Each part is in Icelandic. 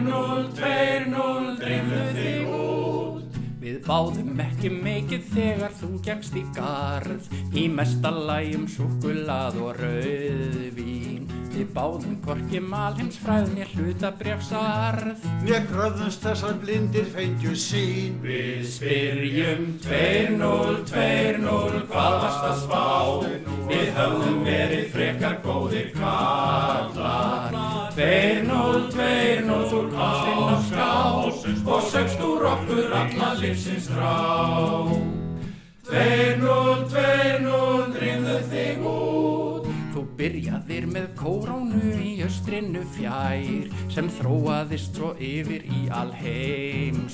2-0, drifðu þig út. Við báðum ekki mikið þegar þú gegst í garð. Í mesta lægjum sukulað og rauðvín. Við báðum korki malheims fræðni hlutabrefsarð Við kröðumst þessar blindir feitju sín Við spyrjum 2-0, 2-0, hvað varst að spá? Við höfum okkur alla lífsins drá 2-0, 2-0, drýmðu þig út. Þú byrjaðir með kórónu í östrinu fjær sem þróaðist svo yfir í alheimsfár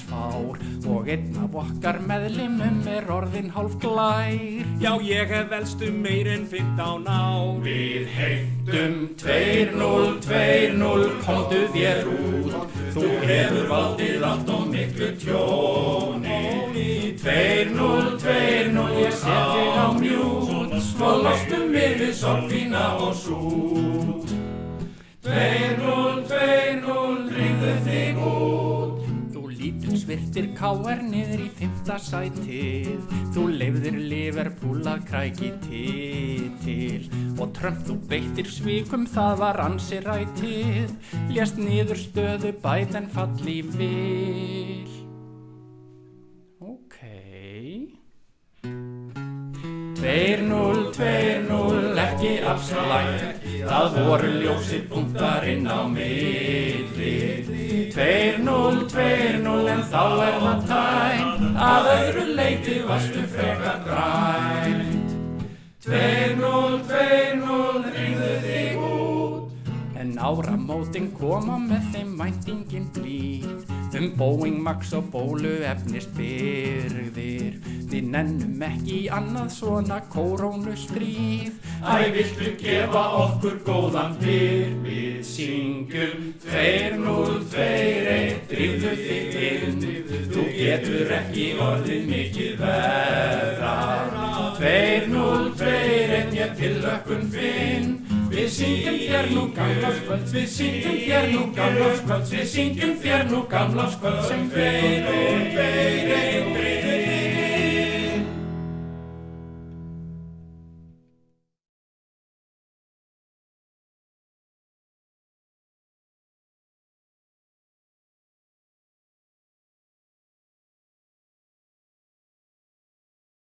og einn af okkar meðlimum er orðin hálf glær. Já, ég hef velstu meir en 15 ár. Við heimtum 2-0, 2-0, komdu þér út, þú hefur valdið allt og miklu tjóni. 2-0, 2-0, ég set þig á mjút og lostum við við sorgfína og sút 2-0, 2-0, ringðu þig út Lítur svirtir káar niður í fymta sætið. Þú leifðir Liverpool að kræki titil. Og Trump þú beittir svíkum það var ansi rætið. Lést niður stöðu bæt en falli vil. Ok. 2-0, 2-0, ekki afslægt, það voru ljósir punktarinn á milli. 2-0, 2-0, en þá er það tæmt, að öðru leiti varstu frekar grænt. 2-0, 2-0, áramótin koma með þeim mæntingin blíð. Um Boeing, Max og bólu efnist byrgðir Við nennum ekki annað svona kórónustríð. Æ, viltu gefa okkur góðan byr? Við syngjum 2-0, 2-1, drifðu þig inn. Þú getur ekki orðið mikið verra. 2-0, 2-1, ég til finn Við syngjum þér nú gamláskvöld, við syngjum þér nú gamláskvöld, við syngjum þér nú gamláskvöld sem fyrir, fyrir, fyrir.